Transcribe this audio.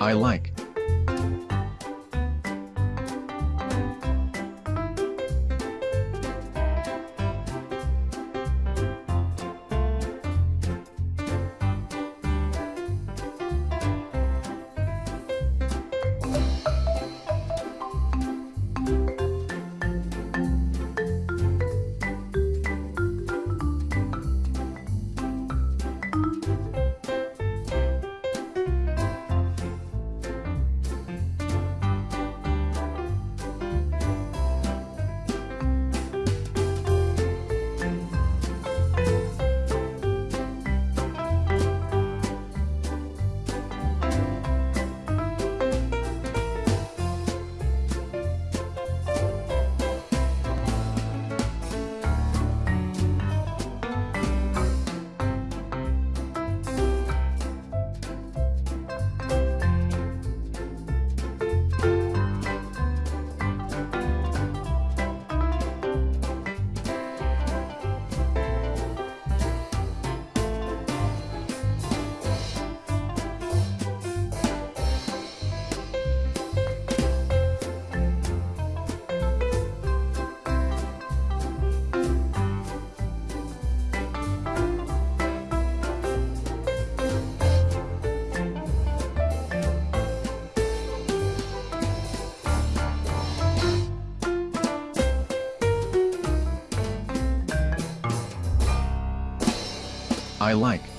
I like. I like.